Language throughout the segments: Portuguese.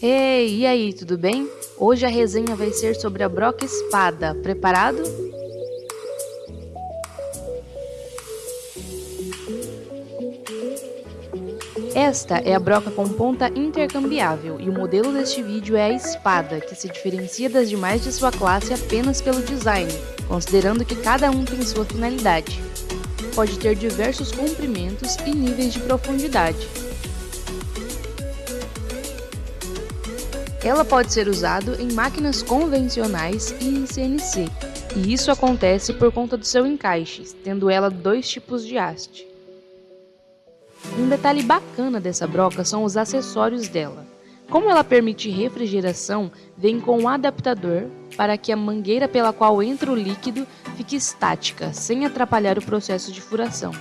Ei, e aí, tudo bem? Hoje a resenha vai ser sobre a broca espada. Preparado? Esta é a broca com ponta intercambiável e o modelo deste vídeo é a espada, que se diferencia das demais de sua classe apenas pelo design, considerando que cada um tem sua finalidade. Pode ter diversos comprimentos e níveis de profundidade. Ela pode ser usada em máquinas convencionais e em CNC, e isso acontece por conta do seu encaixe, tendo ela dois tipos de haste. Um detalhe bacana dessa broca são os acessórios dela. Como ela permite refrigeração, vem com um adaptador para que a mangueira pela qual entra o líquido fique estática, sem atrapalhar o processo de furação.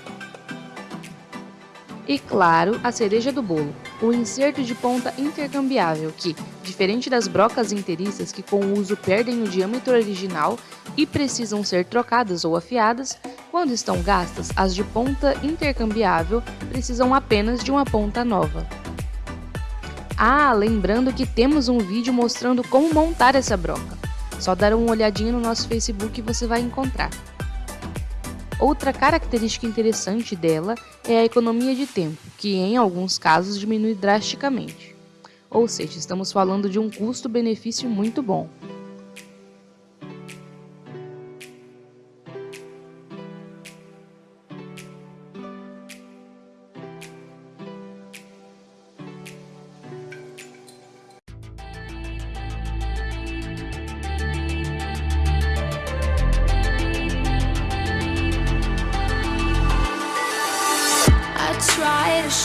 E claro, a cereja do bolo, o inserto de ponta intercambiável que, diferente das brocas inteiriças que com o uso perdem o diâmetro original e precisam ser trocadas ou afiadas, quando estão gastas, as de ponta intercambiável precisam apenas de uma ponta nova. Ah, lembrando que temos um vídeo mostrando como montar essa broca. Só dar uma olhadinha no nosso Facebook e você vai encontrar. Outra característica interessante dela é a economia de tempo, que em alguns casos diminui drasticamente. Ou seja, estamos falando de um custo-benefício muito bom.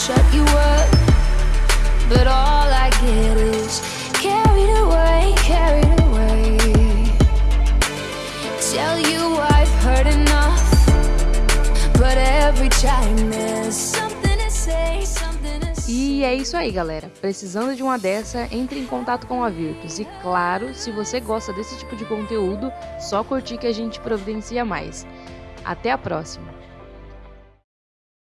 Shut you up But all I get is carried away, carried away Tell you I've heard enough But every time there's something to say, something to say E é isso aí, galera. Precisando de uma dessa, entre em contato com a Virtus. E claro, se você gosta desse tipo de conteúdo, só curtir que a gente providencia mais. Até a próxima!